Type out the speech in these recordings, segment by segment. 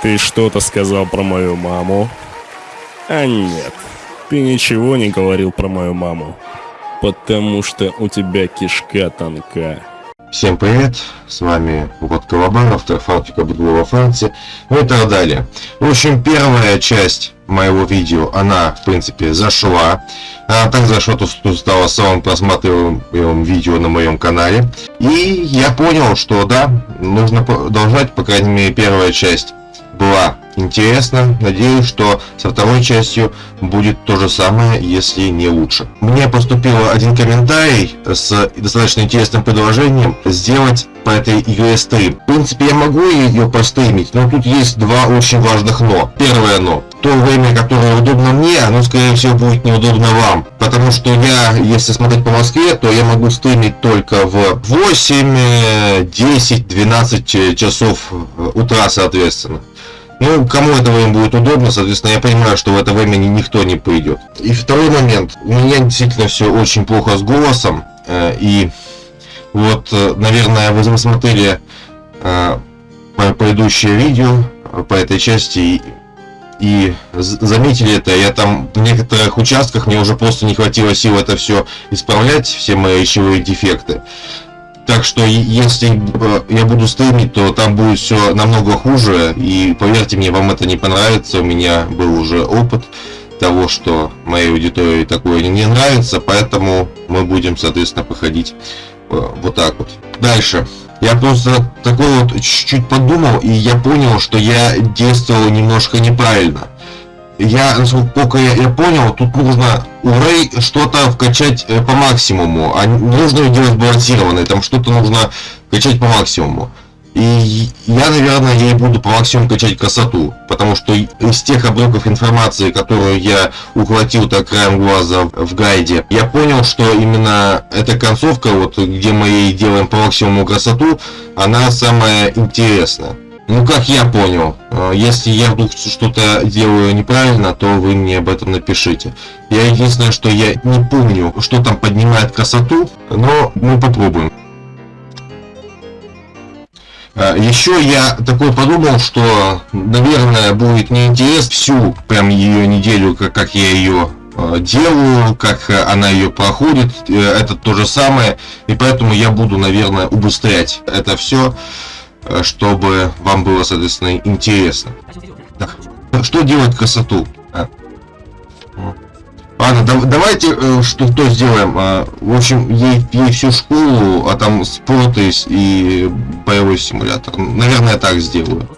Ты что-то сказал про мою маму? А нет, ты ничего не говорил про мою маму. Потому что у тебя кишка тонка. Всем привет, с вами вот Колобан, автор фанфика Бедлова Франции, ну и так далее. В общем, первая часть моего видео, она, в принципе, зашла. Она так зашла, что стала самым просматриваемым видео на моем канале. И я понял, что да, нужно продолжать, по крайней мере, первая часть была интересна. Надеюсь, что со второй частью будет то же самое, если не лучше. Мне поступил один комментарий с достаточно интересным предложением сделать по этой игре стрим. В принципе, я могу ее постримить, но тут есть два очень важных но. Первое но. То время, которое удобно мне, оно, скорее всего, будет неудобно вам. Потому что я, если смотреть по Москве, то я могу стримить только в 8, 10, 12 часов утра, соответственно. Ну, кому это время будет удобно, соответственно, я понимаю, что в это время никто не пойдет. И второй момент. У меня действительно все очень плохо с голосом. Э, и вот, э, наверное, вы посмотрели э, предыдущее видео по этой части и заметили это, я там в некоторых участках мне уже просто не хватило сил это все исправлять, все мои речевые дефекты. Так что если я буду стримить, то там будет все намного хуже. И поверьте мне, вам это не понравится. У меня был уже опыт того, что моей аудитории такое не нравится. Поэтому мы будем, соответственно, проходить э, вот так вот. Дальше. Я просто такой вот чуть-чуть подумал, и я понял, что я действовал немножко неправильно я, насколько я, я понял, тут нужно у Рэй что-то вкачать э, по максимуму, а нужно делать балансированной, там что-то нужно качать по максимуму. И я, наверное, ей буду по максимуму качать красоту, потому что из тех обрывков информации, которую я ухватил так краем глаза в гайде, я понял, что именно эта концовка, вот где мы ей делаем по максимуму красоту, она самая интересная. Ну, как я понял, э, если я вдруг что-то делаю неправильно, то вы мне об этом напишите. Я единственное, что я не помню, что там поднимает красоту, но мы попробуем. Э, Еще я такой подумал, что, наверное, будет неинтересно всю прям ее неделю, как, как я ее э, делаю, как она ее проходит, это то же самое, и поэтому я буду, наверное, убыстрять это все. Э, чтобы вам было, соответственно, интересно. Так, что делать красоту? А. Ладно, да, давайте э, что то сделаем. А, в общем, ей, ей всю школу, а там спорт и боевой симулятор. Наверное, так сделаю.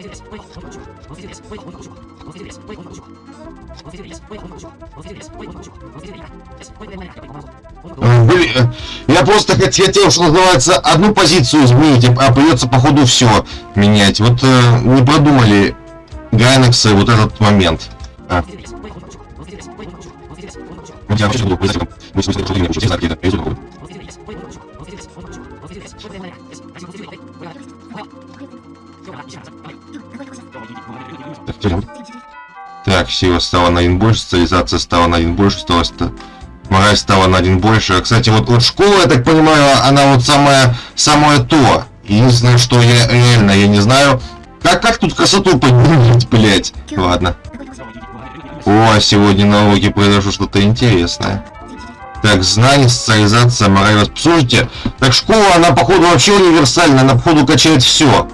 Э, я просто хотел, что называется, одну позицию изменить, а придется походу все менять. Вот э, не продумали Гайнексы вот этот момент. А. Так, сила стала на один больше, социализация стала на один больше, стала Мораль стала на один больше. Кстати, вот, вот школа, я так понимаю, она вот самое, самое то. Единственное, что я реально, я не знаю, как, как тут красоту поднимать, блять. Ладно. О, сегодня на уроке произошло что-то интересное. Так, знание, социализация, мораль. Слушайте, так школа, она, походу, вообще универсальная, она, походу, качает все.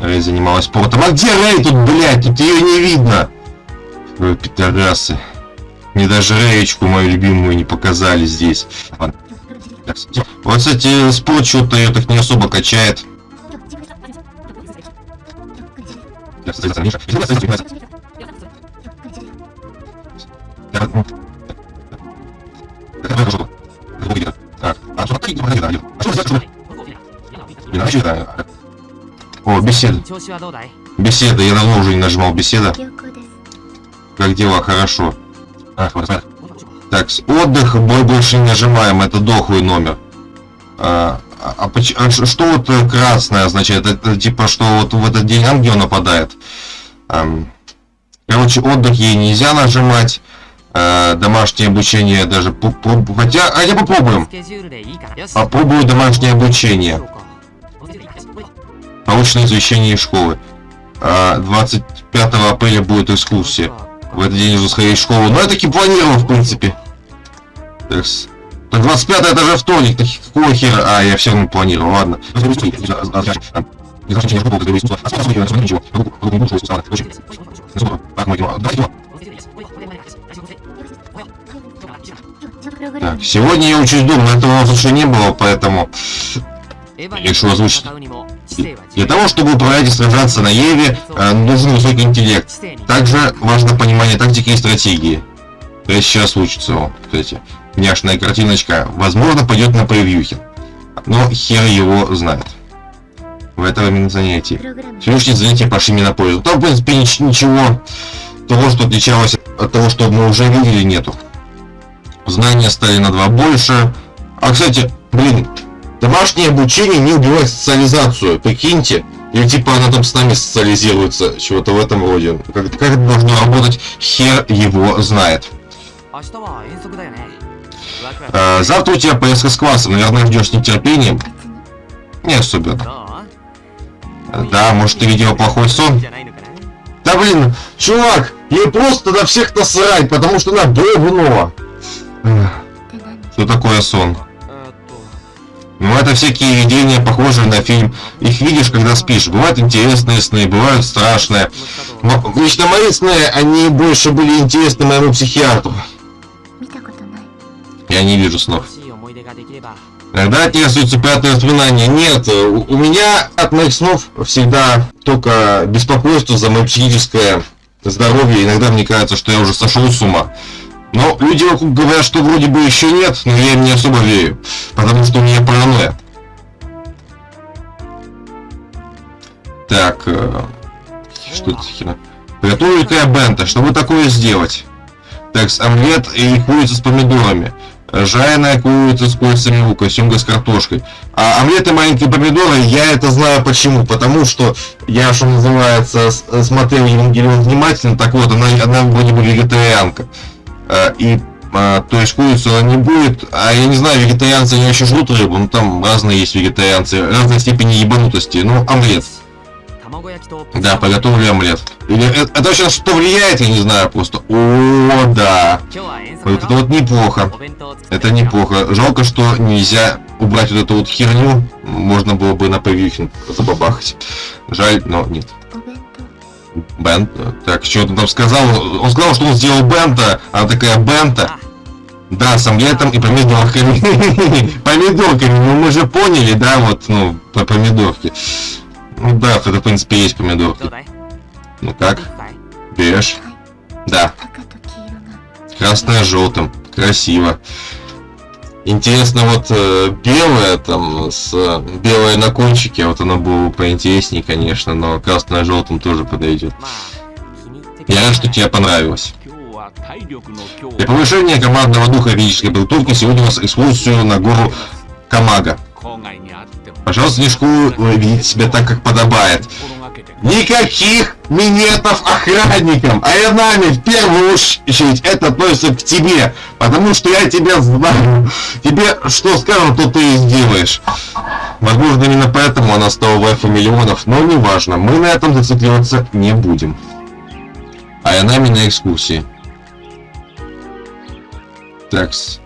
Рэй занималась спортом. А где Рэй тут, блядь? Тут ее не видно. Вы пидорасы. Мне даже Реечку мою любимую не показали здесь. Вот, кстати, спот что-то ее так не особо качает. О, беседа. Беседа, я давно уже не нажимал беседа. Как дела? Хорошо. А, так, отдых, бой больше не нажимаем, это дохлый номер. А, а, а что вот красное означает? Это типа, что вот в этот день ангел нападает. А, короче, отдых ей нельзя нажимать. А, домашнее обучение даже... Хотя, а я попробуем. Попробую домашнее обучение. Получено извещение из школы. А 25 апреля будет экскурсия. В этот день нужно сходить в школу. Но я таки планировал, в принципе. Так, с- так 25 это же вторник. Так какого хера? А, я все равно планировал, ладно. Так, сегодня я учусь дома, этого у нас еще не было, поэтому решил озвучить. Для того, чтобы управлять и сражаться на Еве, э, нужен высокий интеллект. Также важно понимание тактики и стратегии. То есть сейчас учится он, кстати. Няшная картиночка. Возможно, пойдет на превьюхе. Но хер его знает. В этом именно занятии. Сегодняшние занятия пошли мне на пользу. Там, в принципе, нич- ничего того, что отличалось от того, что мы уже видели, нету. Знания стали на два больше. А, кстати, блин, домашнее обучение не убивает социализацию, прикиньте. Или типа она там с нами социализируется, чего-то в этом роде. Как, как это должно работать, хер его знает. А, завтра у тебя поездка с классом, наверное, ждешь с нетерпением. Не особенно. Да, может ты видела плохой сон? Да блин, чувак, ей просто на всех насрать, потому что она. Эх, Что такое сон? Ну, это всякие видения, похожие на фильм. Их видишь, когда спишь. Бывают интересные сны, бывают страшные. Но лично мои сны, они больше были интересны моему психиатру. Я не вижу снов. Иногда от них остаются приятные воспоминания. Нет, у меня от моих снов всегда только беспокойство за мое психическое здоровье. Иногда мне кажется, что я уже сошел с ума. Но люди вокруг говорят, что вроде бы еще нет, но я им не особо верю. Потому что у меня паранойя. Так, э, что это херня? Приготовили я бента. Чтобы такое сделать? Так, с омлет и курица с помидорами. Жареная курица с курицами лука, семга с картошкой. А омлет и маленькие помидоры, я это знаю почему. Потому что я, что называется, смотрел Евангелион внимательно. Так вот, она, она вроде бы вегетарианка. А, И а, то есть курицу она не будет, а я не знаю, вегетарианцы они еще жрут рыбу, ну там разные есть вегетарианцы, разной степени ебанутости, ну омлет, да, приготовили омлет. Или это, это вообще на что влияет, я не знаю, просто, о, да, вот это вот неплохо, это неплохо, жалко, что нельзя убрать вот эту вот херню, можно было бы на превьюхе забабахать, жаль, но нет. Бент. Так, что он там сказал? Он сказал, что он сделал бента. Она такая бента. Да, с омлетом и помидорками. Помидорками, ну мы же поняли, да, вот, ну, по помидорке. Ну да, это, в принципе, есть помидорки. Ну как, берешь? Да, красное желтым. Красиво. Интересно, вот э, белое там, с э, белое на кончике, вот оно было бы поинтереснее, конечно, но красное с желтым тоже подойдет. Я рад, что тебе понравилось. Для повышения командного духа физической подготовки сегодня у нас экскурсию на гору Камага. Пожалуйста, не школу ведите себя так, как подобает. Никаких минетов охранникам, а я нами в первую очередь это относится к тебе, потому что я тебя знаю. Тебе что скажут, то ты и сделаешь. Возможно, именно поэтому она стала вайфу миллионов, но неважно, мы на этом зацикливаться не будем. А я нами на экскурсии. Такс.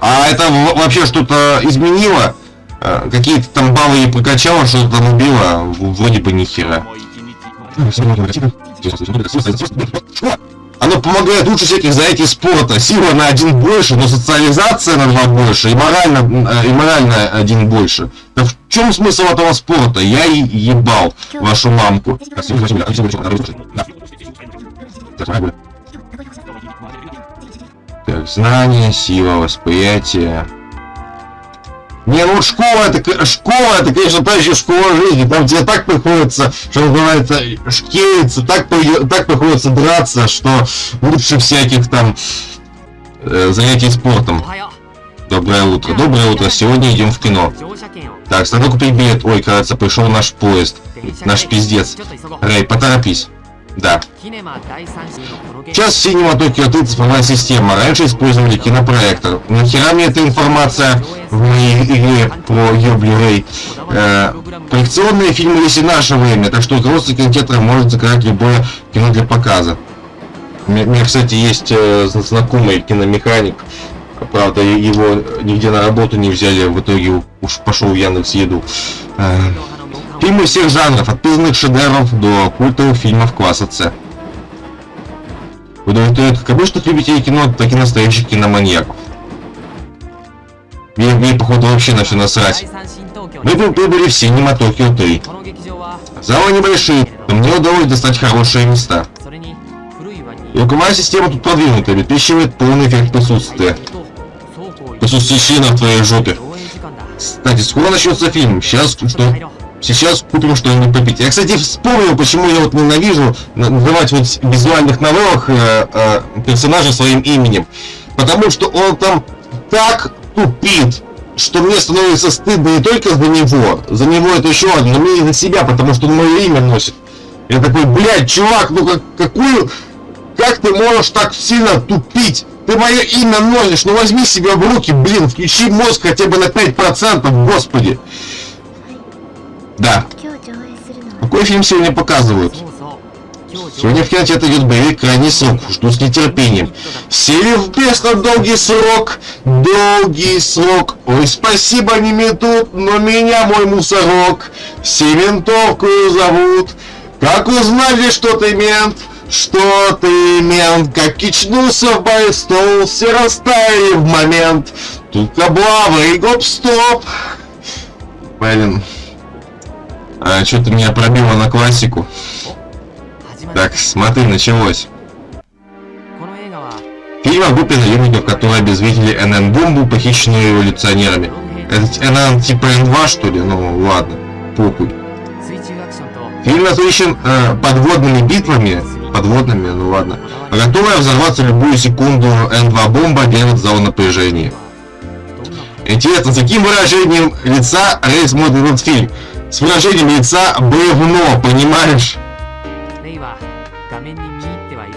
А это вообще что-то изменило? Э, Какие-то там баллы ей прокачало, что-то там убило? В- Вроде бы ни хера. Оно помогает лучше всяких занятий спорта. Сила на один больше, но социализация на два больше. И морально, э, и морально один больше. Да в чем смысл этого спорта? Я и ебал вашу мамку. Так, знание, сила, восприятие. Не, ну школа это, школа это, конечно, та еще школа жизни. Там тебе так приходится, что называется, шкериться, так, так приходится драться, что лучше всяких там э, занятий спортом. Доброе утро. Доброе утро. Сегодня идем в кино. Так, надо купить билет. Ой, кажется, пришел наш поезд. Наш пиздец. Рэй, поторопись. Да. Сейчас в кинотеатры цифровая система. Раньше использовали кинопроектор. Нахера мне эта информация в моей игре про Юбли Э, проекционные фильмы есть и наше время, так что взрослый кинотеатр может заказать любое кино для показа. У меня, у меня кстати, есть э, знакомый киномеханик. Правда, его нигде на работу не взяли, в итоге уж пошел в Яндекс Еду. Э, фильмы всех жанров, от признанных шедевров до культовых фильмов класса С удовлетворяет ну, как обычных любителей кино, так и настоящих киноманьяков. Мне, мне походу вообще на все насрать. Мы выбрали в Синема Токио 3. Залы небольшие, но мне удалось достать хорошие места. Звуковая система тут продвинутая, обеспечивает полный эффект присутствия. Присутствие на в твоей жопе. Кстати, скоро начнется фильм. Сейчас что? Сейчас купим что-нибудь попить. Я, кстати, вспомнил, почему я вот ненавижу называть вот визуальных новеллах э, э, персонажа своим именем. Потому что он там так тупит, что мне становится стыдно не только за него, за него это еще один, но и за себя, потому что он мое имя носит. Я такой, блядь, чувак, ну как, какую... Как ты можешь так сильно тупить? Ты мое имя носишь, ну возьми себя в руки, блин, включи мозг хотя бы на 5%, господи. Да. Ну, Какой фильм сегодня показывают? Сегодня в кинотеатре идет боевик «Крайний срок». Жду с нетерпением. Сели в песню «Долгий срок», «Долгий срок». Ой, спасибо, не метут, но меня мой мусорок. Сементовкую зовут. Как узнали, что ты мент? Что ты, мент, как кичнулся в бой стол, все растаяли в момент. Тут каблава и гоп-стоп. Блин. А, Что-то меня пробило на классику. Так, смотри, началось. Фильм о группе наемников, которые обезвредили НН-бомбу, похищенную революционерами. Это НН типа Н2, что ли? Ну, ладно, похуй. Фильм насыщен э, подводными битвами, подводными, ну ладно, готовая взорваться любую секунду Н2 бомба держит зал напряжения. Интересно, с каким выражением лица Рейс смотрит этот фильм? С выражением лица бревно, понимаешь?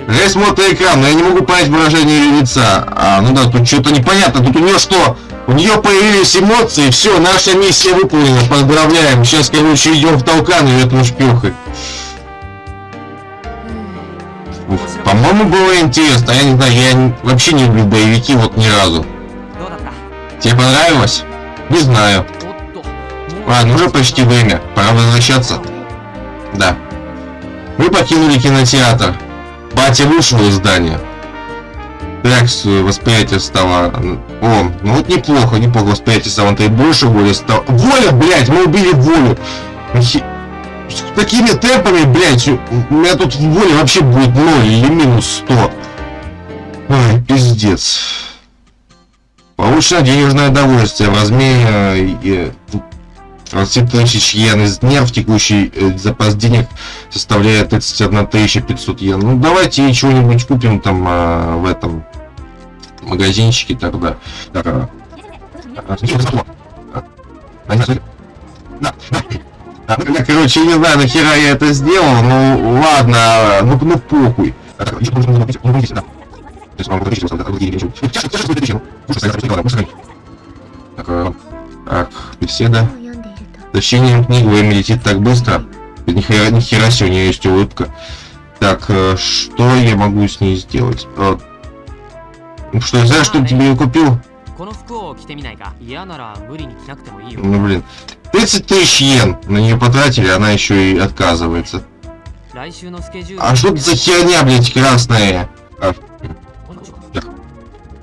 Я смотрю экран, но я не могу понять выражение лица. А, ну да, тут что-то непонятно. Тут у нее что? У нее появились эмоции, все, наша миссия выполнена, поздравляем. Сейчас, короче, идем в толкан и этому шпюхой. По-моему, было интересно. Я не знаю, я вообще не люблю боевики вот ни разу. Тебе понравилось? Не знаю. Ладно, уже почти время. Пора возвращаться. Да. Мы покинули кинотеатр. Батя вышел из здания. Реакцию восприятие стало... О, ну вот неплохо, неплохо восприятие стало. Ты больше воли стало... Воля, блядь, мы убили волю! Ну, хи... С такими темпами, блядь, у меня тут воля вообще будет 0 или минус 100. Ой, пиздец. Получено денежное удовольствие в размере... Э, э, э, 20 тысяч йен из нерв текущий э, запас денег составляет 31 500 йен. Ну давайте чего-нибудь купим там а, в этом магазинчике тогда. Так, а, а, ну, короче, не знаю, нахера я это сделал, ну ладно, ну, ну похуй. Э, так, беседа. За чтением книг время летит так быстро. Ни хера, ни хера себе, у нее есть улыбка. Так, э, что я могу с ней сделать? Э, что я знаю, что тебе ее купил? Ну блин. 30 тысяч йен на нее потратили, она еще и отказывается. А что это за херня, блять, красная? А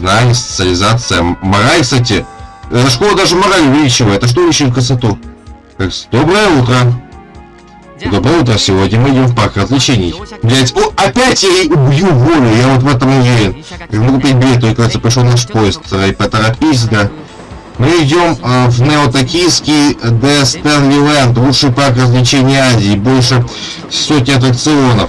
знание, социализация. Мораль, кстати, Эта школа даже мораль увеличивает. А что увеличивает красоту? Доброе утро. Доброе утро. Сегодня мы идем в парк развлечений. Блять, о, опять я убью волю. Я вот в этом уверен. Я могу купить билет, только кажется, пришел наш поезд. И поторопись, да. Мы идем а, э, в неотокийский Де Стэнли лучший парк развлечений Азии, больше сотни аттракционов.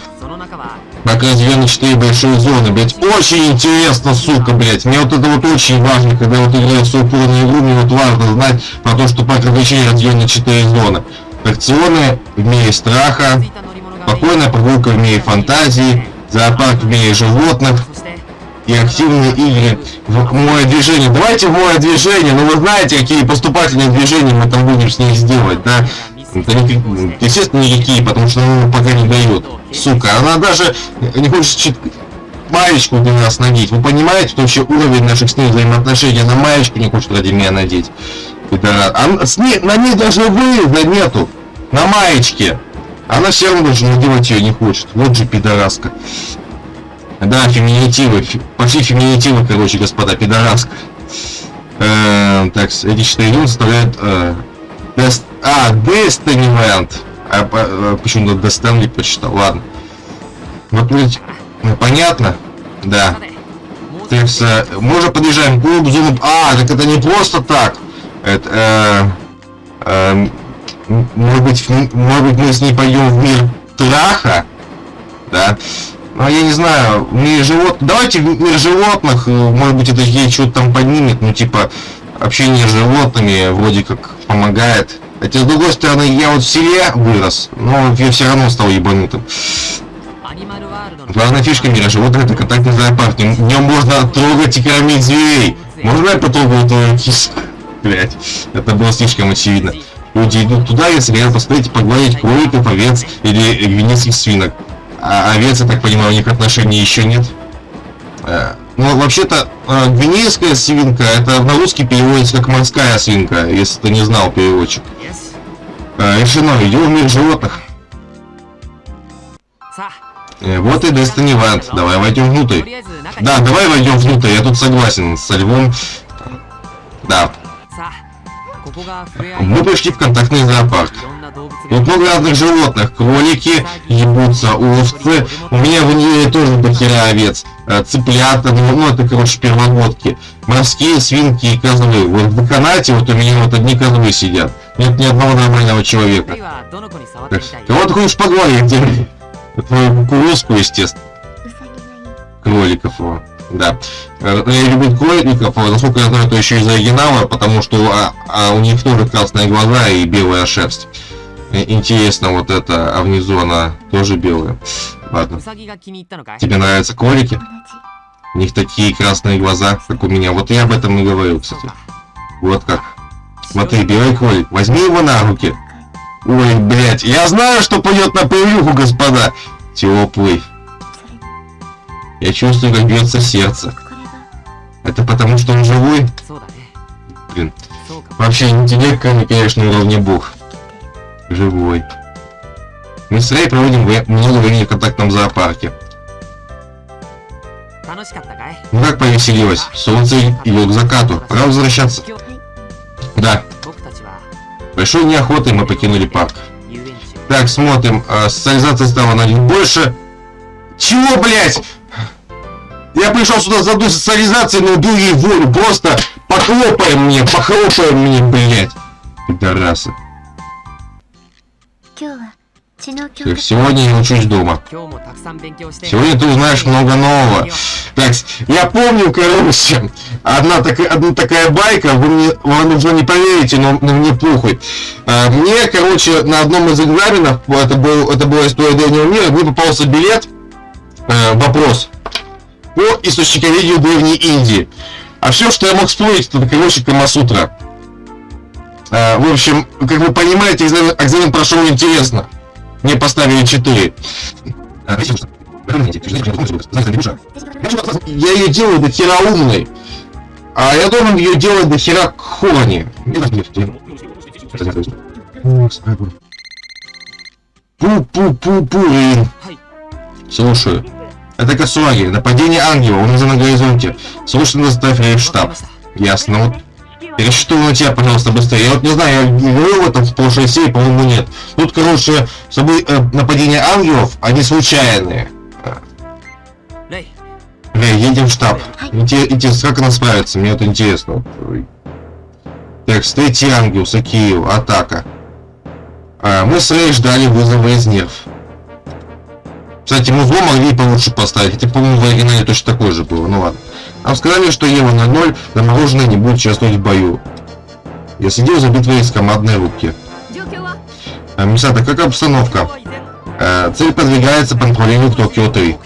Пока разделены 4 большие зоны, блять. Очень интересно, сука, блять. Мне вот это вот очень важно, когда вот играю в упорную игру, мне вот важно знать про то, что парк развлечений разделен на 4 зоны. Аттракционы в мире страха, спокойная прогулка в мире фантазии, зоопарк в мире животных, и активные игры в море движение. Давайте в море движение, ну вы знаете, какие поступательные движения мы там будем с ней сделать, да? Это никак- естественно, никакие, потому что она пока не дает. Сука, она даже не хочет чит- маечку для нас надеть. Вы понимаете, что вообще уровень наших с ней взаимоотношений? Она маечку не хочет ради меня надеть. Пидорас. А с ней, на ней даже выреза нету. На маечке. Она все равно даже надевать ее не хочет. Вот же пидораска. Да, феминитивы. Почти феминитивы, короче, господа, пидорас. Э, так, этичный юн составляет... Э, дест... А, Destinyland. А, а э, почему-то Destiny почитал. Ладно. Вот, ведь, ну, понятно? Да. Текс, э, можно подъезжаем клуб, зуб. А, так это не просто так. Это, э, э, может быть, может быть, мы с ней пойдем в мир траха, да? А я не знаю, мир живот. Давайте мир животных, э, может быть, это ей что-то там поднимет, ну типа общение с животными вроде как помогает. Хотя с другой стороны, я вот в селе вырос, но я все равно стал ебанутым. Главная фишка мира животных это контактный зоопарк. В нем можно трогать и кормить зверей. Можно я потрогал твою киску? Блять, это было слишком очевидно. Люди идут туда, если хотят посмотреть, погладить кроликов, овец или гвинецких свинок. А, а овец, я так понимаю, у них отношений еще нет. Э. Ну, вообще-то, э, гвинейская свинка, это на русский переводится как морская свинка, если ты не знал переводчик. Yes. Э, решено, идем в мир животных. Вот и Destiny Вант. Давай войдем внутрь. Да, давай войдем внутрь, я тут согласен со львом. Да, мы пришли в контактный зоопарк. Тут много разных животных. Кролики, ебутся, овцы. У меня в ней тоже дохера овец. Э, цыплята, ну, ну это, короче, первогодки. Морские свинки и козлы. Вот в канате вот у меня вот одни козлы сидят. Нет ни одного нормального человека. Так, кого ты хочешь поговорить? Твою кукурузку, естественно. Кроликов. Вот да. Э, Любит Городников, а насколько я знаю, это еще из оригинала, потому что а, а у них тоже красные глаза и белая шерсть. Э, интересно, вот это, а внизу она тоже белая. Ладно. Тебе нравятся кролики? У них такие красные глаза, как у меня. Вот я об этом и говорил, кстати. Вот как. Смотри, белый кролик, возьми его на руки. Ой, блядь, я знаю, что пойдет на превьюху, господа. Теплый. Я чувствую, как бьется сердце. Это потому, что он живой? Блин. Вообще, интеллект, конечно, уровня бог. Живой. Мы с Рей проводим много времени в контактном зоопарке. Ну как повеселилось? Солнце идет к закату. Пора возвращаться. Да. Большой неохотой мы покинули парк. Так, смотрим. А, социализация стала на них больше. Чего, блять? Я пришел сюда за социализацией, но иду ей волю. Просто похлопай мне, похлопай мне, блядь. Пидорасы. Так, сегодня я учусь дома. Сегодня ты узнаешь много нового. Так, я помню, короче, одна, так, одна такая байка, вы мне, вам уже не поверите, но, но мне пухой. А, мне, короче, на одном из экзаменов, это, был, это была история древнего мира, мне попался билет, э, вопрос, по источниковедению Древней Индии. А все, что я мог вспомнить, это, короче, Камасутра. А, в общем, как вы понимаете, экзамен, экзамен прошел интересно. Мне поставили 4. Я ее делаю до хера умной. А я должен ее делать до хера. はい Слушаю. Это Касуаги. Нападение ангела. Он уже на горизонте. Срочно доставь ее штаб. Ясно. Вот Пересчитывай на тебя, пожалуйста, быстрее. Я вот не знаю, я говорил в этом в прошлой серии, по-моему, нет. Тут, короче, собой, э, нападения ангелов, они случайные. Рэй, едем в штаб. Интересно, как она справится? Мне это интересно. Так, третий ангел, Сакиев, атака. А, мы с Рэй ждали вызова из нерв. Кстати, музло могли получше поставить, это, по-моему, в оригинале точно такое же было, ну ладно. Нам сказали, что Ева на ноль замороженная не будет участвовать в бою. Я следил за битвой из командной рубки. А, Мисата, как обстановка? А, цель подвигается по направлению к Токио-3.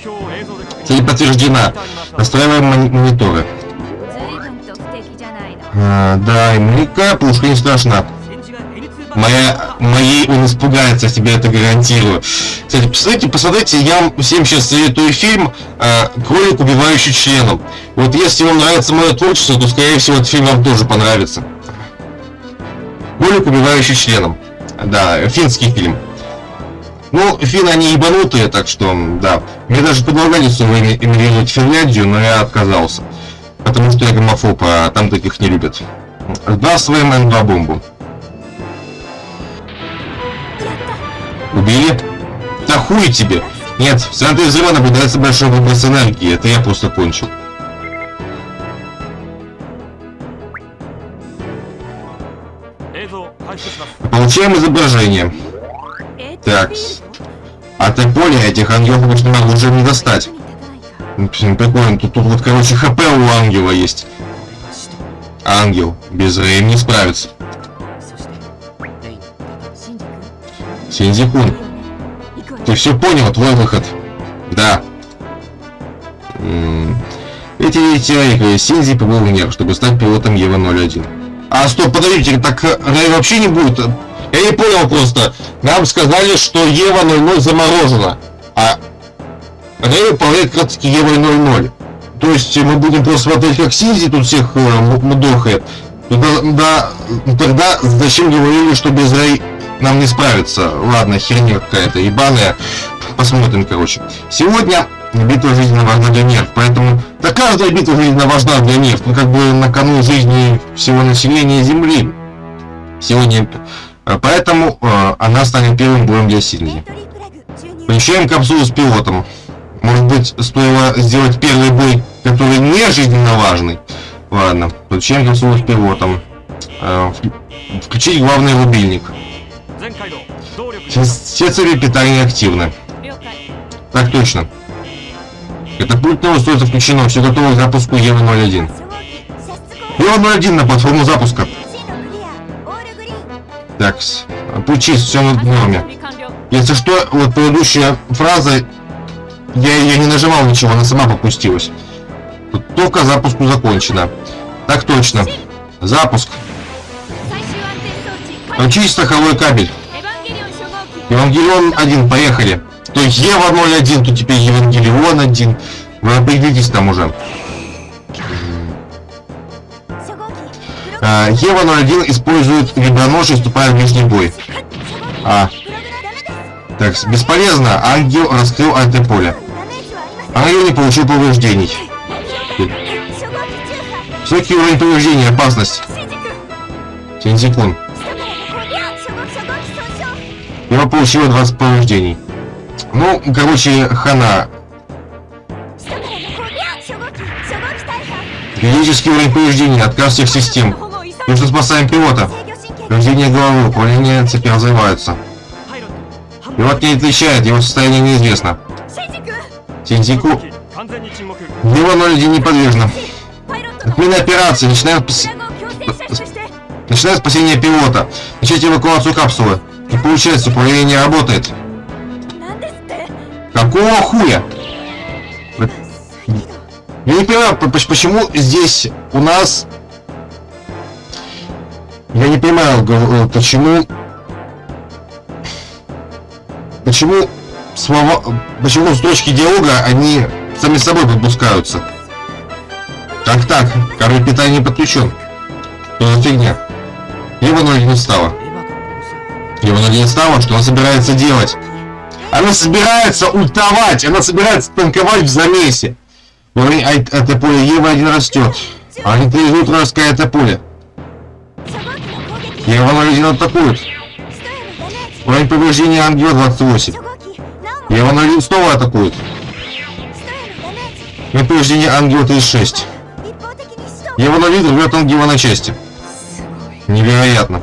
Цель подтверждена. Настраиваем мониторы. А, да, и млика, пушка не страшна. Моя, моей он испугается, я тебе это гарантирую. Кстати, посмотрите, посмотрите, я вам всем сейчас советую фильм э, «Кролик, убивающий членом». Вот если вам нравится мое творчество, то, скорее всего, этот фильм вам тоже понравится. «Кролик, убивающий членом». Да, финский фильм. Ну, финны, они ебанутые, так что, да. Мне даже предлагали с вами Финляндию, но я отказался. Потому что я гомофоб, а там таких не любят. Здравствуй, Мэн Бомбу. Убили? Да хуй тебе! Нет, в центре взрыва наблюдается большой выброс энергии, это я просто кончил. Получаем изображение. Так. От поля этих ангелов обычно уже не достать. Ну, Прикольно, тут, тут вот, короче, хп у ангела есть. Ангел без Рэем не справится. Синдзихун. Ты все понял, твой выход. Да. Эти Тирайка э, Синзи побыл гнев, чтобы стать пилотом Ева-01. А, стоп, подождите, так э, Рэй вообще не будет? Я не понял просто. Нам сказали, что Ева-00 заморожена. А Рэй управляет как раз Евой-00. То есть мы будем просто смотреть, как Синзи тут всех э, мудохает. Да, да, тогда зачем говорили, что без Рэй нам не справиться. Ладно, херня какая-то ебаная. Посмотрим, короче. Сегодня битва жизненно важна для нерв, поэтому... Да каждая битва жизненно важна для нерв, ну как бы на кону жизни всего населения Земли. Сегодня... А, поэтому э, она станет первым боем для Сильги. Помещаем капсулу с пилотом. Может быть, стоило сделать первый бой, который не жизненно важный? Ладно, подключаем капсулу с пилотом. Э, включить главный рубильник. Сейчас все цели питания активны. Так точно. Это Катапультное устройство включено. Все готово к запуску Ева-01. Ева-01 на платформу запуска. Так, а пучист, все над нами. Если что, вот предыдущая фраза, я, я не нажимал ничего, она сама попустилась. Только запуску закончено. Так точно. Запуск. Включи страховой кабель. Евангелион 1, поехали. То есть Ева 01, то теперь Евангелион 1. Вы определитесь там уже. А, Ева 01 использует ребронож и вступает в ближний бой. А. Так, бесполезно. Ангел раскрыл антиполе. Ангел не получил повреждений. Высокий уровень повреждений, опасность. Синдзикун. Его получило 20 повреждений. Ну, короче, хана. Критический уровень повреждений, отказ всех систем. И что спасаем пилота. Повреждение головы, управление цепи развиваются. Пилот не отвечает, его состояние неизвестно. Синдзику. Его ноль не подвижно. Отмена операции. Начинаем... Начинаем спасение пилота. Начать эвакуацию капсулы. Не получается, управление не работает. Какого хуя? Я не понимаю, почему здесь у нас... Я не понимаю, э, почему... Почему слова... Почему строчки диалога, они сами собой подпускаются? Так-так, король питания не подключен. Что за фигня? Его ноги не встала. Он один из того, что он собирается делать? Она собирается утовать. Она собирается танковать в замесе! Во а время это поле Ева один растет. А они три идут раская это поле. Ева на один атакует. Уровень повреждения ангела 28. Ева на один снова атакует. Уровень повреждения ангела 36. Ева на вид рвет ангела на части. Невероятно.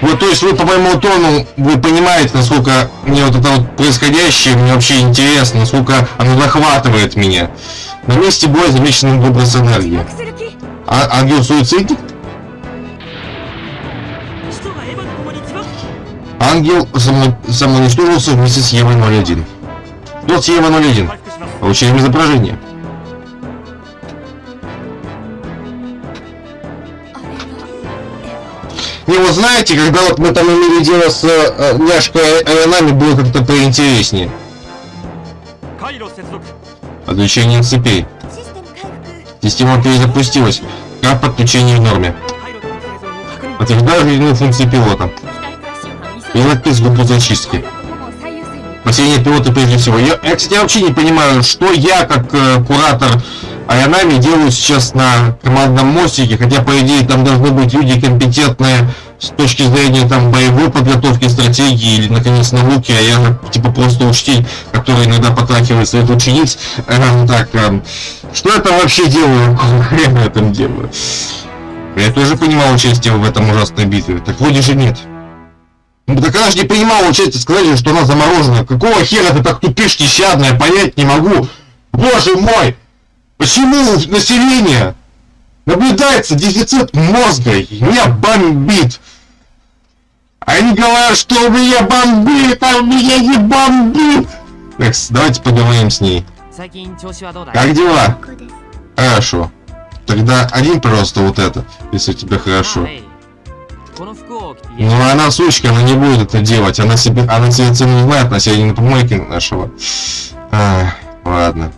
Вот, то есть вы по моему тону, вы понимаете, насколько мне вот это вот происходящее, мне вообще интересно, насколько оно захватывает меня. На месте боя замечен выброс энергии. А, а ангел суицидник? Ангел само самоуничтожился вместе с Евой 01. Тот с Евой 01. А Получили изображение. знаете, когда вот мы там имели дело с э, няшкой Айонами, было как-то поинтереснее. Отключение цепей. Система перезапустилась. Как подключение в норме. Подтверждаю жизненную функции пилота. Пилот из группы зачистки. Спасение пилота прежде всего. Я, я, кстати, вообще не понимаю, что я, как э, куратор Айанами, делаю сейчас на командном мостике, хотя, по идее, там должны быть люди компетентные с точки зрения там боевой подготовки, стратегии или, наконец, науки, а я, типа, просто учитель, который иногда потрахивает своих учениц. Эм, так, эм, что я там вообще делаю? Хрена я там делаю? Я тоже принимал участие в этом ужасной битве. Так вроде же нет. Ну так она же не принимала участие, сказали, что она заморожена. Какого хера ты так тупишь, нещадная, понять не могу. Боже мой! Почему у населения наблюдается дефицит мозга? Меня бомбит. Они говорят, что у меня бомбит, а у меня не бомбит. Так, давайте поговорим с ней. Как дела? Хорошо. Тогда один просто вот это, если у тебя хорошо. Ну она сучка, она не будет это делать. Она себе, она себе цену не знает, она себе не на помойке нашего. А, ладно.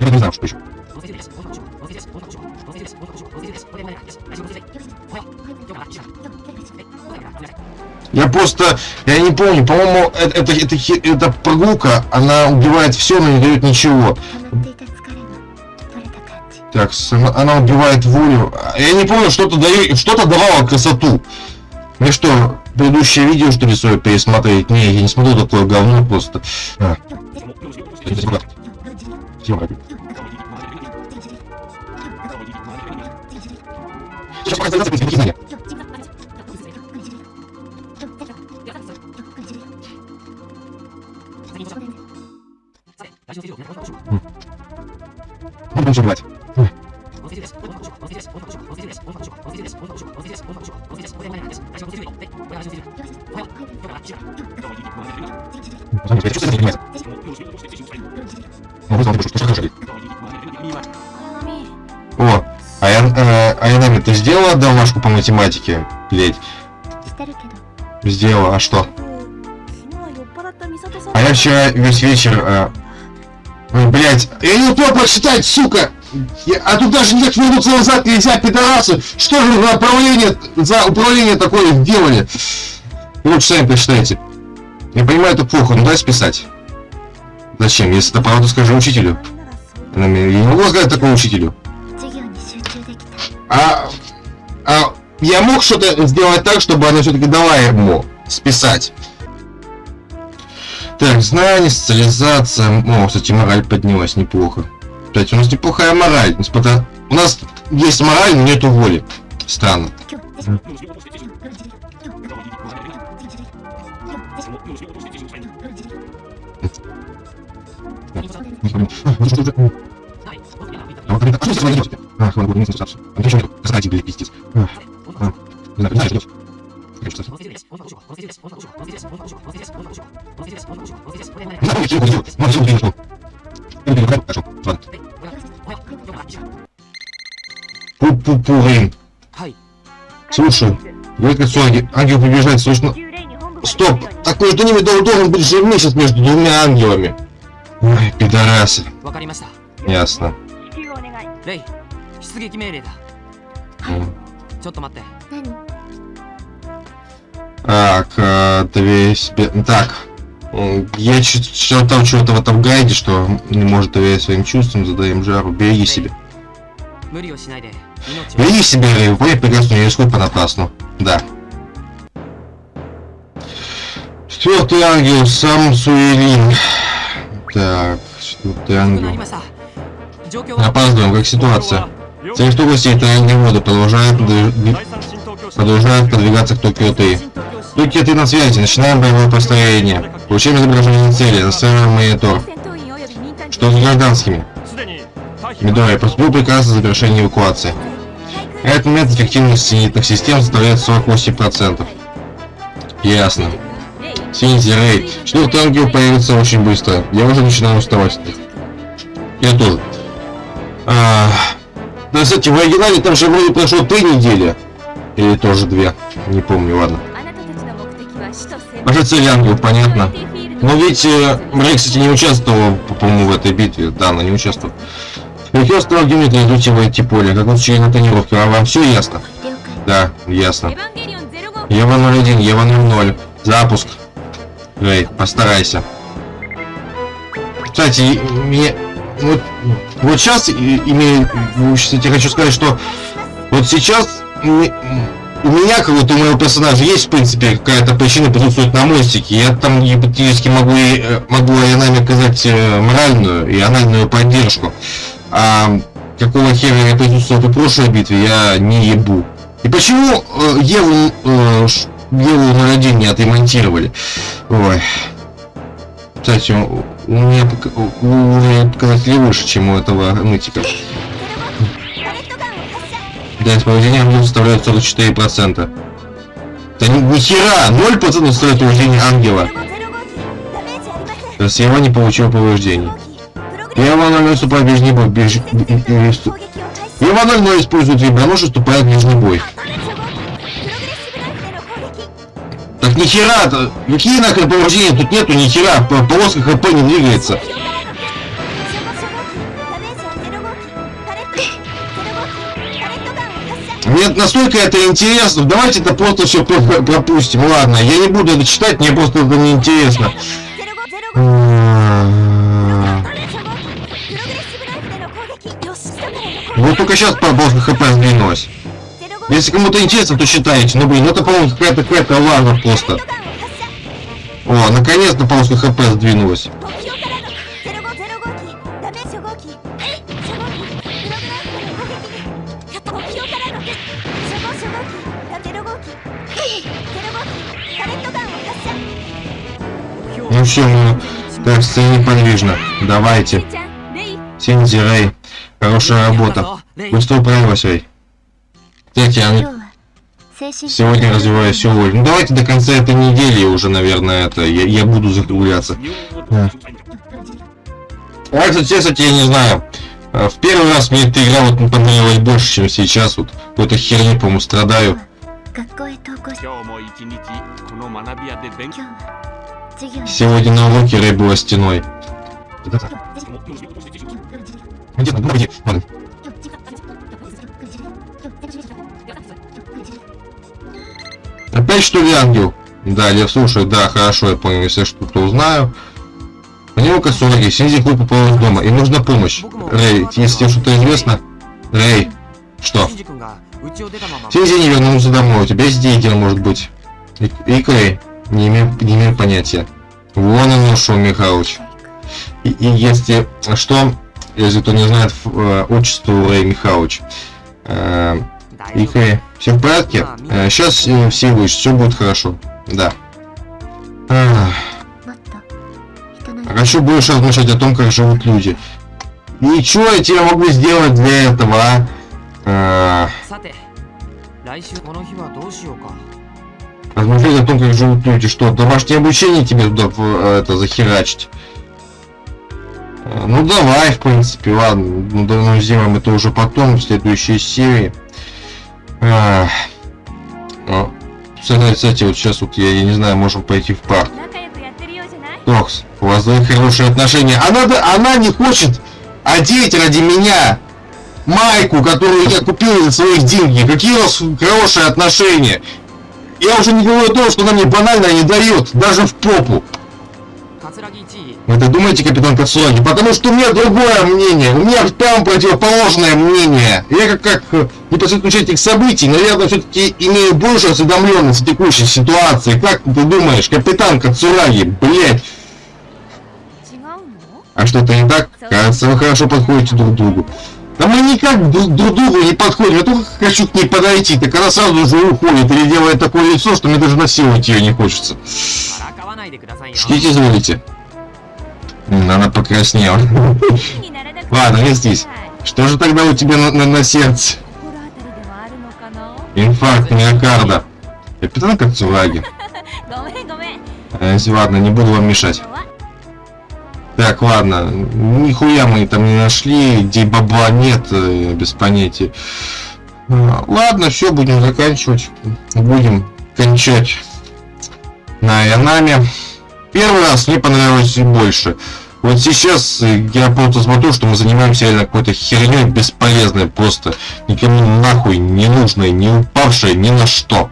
Я не знаю, что еще. Я просто, я не помню, по-моему, э, это, это, это, это прогулка, она убивает все, но не дает ничего. Так, она убивает волю. Я не помню, что-то дает, что-то давало красоту. Ну Мне что, предыдущее видео, что ли, свое пересмотреть? Не, я не смотрю такое говно просто. А. Сейчас пока заняться принципе знания. Буду лучше убивать. Ну. О, а я, э, Айнами, ты сделала домашку по математике? Блять. Сделала, а что? А я вчера весь вечер... Э... э Ой, блять, я не успел прочитать, сука! Я, а тут даже никак минуту назад нельзя, пидорасы! Что же за управление, за управление такое делали? Ну, Лучше сами прочитайте. Я понимаю, это плохо, ну, но дай списать. Зачем, если это правду скажу учителю? Я не могу сказать такому учителю. А, а я мог что-то сделать так, чтобы она все-таки дала ему списать. Так, знание, социализация. О, кстати, мораль поднялась неплохо. Кстати, у нас неплохая мораль. Несмотря... У нас есть мораль, но нету воли. Странно. Mm-hmm. Кто говорит, откуда сюда идет? Ах, ладно, местный старший. А Ты еще нету? Кстати, блядь, пиздец. А, а. Не знаю, не идет. Пу-пу-пу-рин. Слушай, говорит как ангел ангел побеждает, слышно? Стоп! Так между ними должен быть же месяц между двумя ангелами. Ой, пидорасы. Ясно. 支給お願いレイ出撃命令だ М. ちょっと待って 何 Так, э, две себе... Так. М, Я чит- читал чего-то в этом гайде, что не может доверять своим чувствам, задаем жару. Береги себя. 無理をしないで命を Береги себя, Рэй, выполняй прекрасно, не рискуй понапрасну. Да. Четвертый ангел, сам Суэлин. Так, четвертый 遅くなり ангел. Опаздываем, как ситуация. Цель что гостей тайной воды продолжает, продолжает продвигаться к Токио-3. Токио-3 на связи, начинаем боевое построение. Получаем изображение цели, настраиваем монитор. Что с гражданскими? Медоя, поступил приказ о завершении эвакуации. Этот момент эффективность синитных систем составляет 48%. Ясно. Синзи рейд. Четвертый ангел появится очень быстро. Я уже начинаю уставать. Я тоже. А, да, кстати, в оригинале там же вроде прошло три недели. Или тоже две. Не помню, ладно. Кажется, Янгел, понятно. Но ведь э, Рэй, кстати, не участвовал, по-моему, в этой битве. Да, она не участвовал. Рекер стал гимнет идут его эти поле, как он вчера на тренировке. А вам все ясно? Да, ясно. Ева 01, Ева 00. Запуск. Рэй, постарайся. Кстати, мне... Вот, вот сейчас, имею... Кстати, хочу сказать, что вот сейчас у меня, как вот у моего персонажа, есть, в принципе, какая-то причина присутствовать на мостике. Я там гипотетически могу, э, могу Айанаме оказать э, моральную и анальную поддержку. А какого хера я присутствовал в прошлой битве, я не ебу. И почему э, Еву, Еву 01 не отремонтировали? Ой. Кстати, мне, мне показать лучше, чем у этого нытика. Да, с повреждения ангелов составляют 44%. Да ни, ни хера! 0% стоит повреждение ангела. Сева не получил повреждений. Ева 00 вступает в ближний бой. Ева 00 использует ребенок, вступает в ближний бой. Так нихера, какие нахрен повреждения тут нету, нихера, полоска ХП не двигается. Мне настолько это интересно, давайте это просто все пропустим, ладно, я не буду это читать, мне просто это не интересно. Вот только сейчас по ХП сдвинулась. Если кому-то интересно, то читайте. Ну блин, это, по-моему, какая-то какая-то лава просто. О, наконец-то полоска хп сдвинулась. Ну все, мы ну, так стоим неподвижно. Давайте. Синдзи Рэй. Хорошая работа. Быстро управилась, Рэй. Татьяна. Сегодня развиваю силу. Ну давайте до конца этой недели уже, наверное, это. Я, я буду закругляться. Да. А, кстати, я, кстати, я не знаю. А, в первый раз мне эта игра вот понравилась больше, чем сейчас. Вот какой-то херни, по-моему, страдаю. Сегодня на уроке Рэй была стеной. Где-то, где Опять что ли ангел? Да, я слушаю, да, хорошо, я понял, если что-то узнаю. У него 40, Синзи хуй попал из дома, и нужна помощь. Рэй, если тебе что-то известно... Рэй, что? Синзи не вернулся домой, у тебя есть деньги, может быть. И, и Крей, не имею, не имею понятия. Вон он ушел, Михалыч. И, и если а что, если кто не знает э, отчество Рэй Михалыч, э, и Крей... Все в порядке? А, сейчас э, э, все выше, все будет хорошо. Да. Ах. А хочу больше размышлять о том, как живут люди. Ничего я тебе могу сделать для этого, а? а... Размышлять о том, как живут люди. Что, домашнее обучение тебе туда э, это, захерачить? Э, ну давай, в принципе, ладно. Ну, давно ну, сделаем это уже потом, в следующей серии. А, а, кстати, вот сейчас вот я, я не знаю, можем пойти в парк. Токс, у вас двое хорошие отношения. Она, она не хочет одеть ради меня майку, которую я купил за своих деньги. Какие у вас хорошие отношения. Я уже не говорю о том, что она мне банально не дает, даже в попу. Вы так думаете, капитан Кацуаги? Потому что у меня другое мнение. У меня там противоположное мнение. Я как, как э, непосредственно участник событий, наверное, все-таки имею больше осведомленность в текущей ситуации. Как ты думаешь, капитан Кацураги, блядь? А что-то не так? Кажется, вы хорошо подходите друг к другу. Да мы никак друг другу не подходим, я только хочу к ней подойти, так она сразу же уходит или делает такое лицо, что мне даже насиловать ее не хочется. Ждите, звоните. Она покраснела. Ладно, я здесь. Что же тогда у тебя на, на, на сердце? Инфаркт миокарда. Капитан Кацураги. А, ладно, не буду вам мешать. Так, ладно. Нихуя мы там не нашли, где бабла нет, э, без понятия. А, ладно, все, будем заканчивать. Будем кончать на Янаме. Первый раз мне понравилось больше. Вот сейчас я просто смотрю, что мы занимаемся реально какой-то херней бесполезной, просто никому нахуй не нужной, не упавшей ни на что.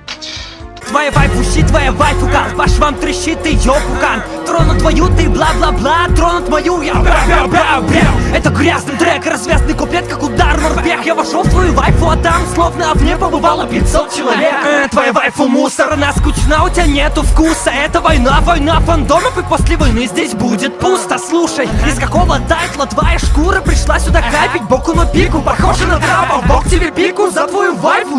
Твоя вайфу щит, твоя вайфу кан Ваш вам трещит и ёпукан Тронут твою ты бла-бла-бла Тронут мою я бра-бра-бра-бра Это грязный трек, развязный куплет, как удар морпех. Я вошел в твою вайфу, а там словно в ней побывало 500 человек. Э, Твоя вайфу мусор, она скучна, у тебя нету вкуса. Это война, война фандомов И после войны здесь будет пусто. Слушай, из какого тайтла твоя шкура пришла сюда капить? Боку на пику, похоже на трапа Бог тебе пику за твою вайфу,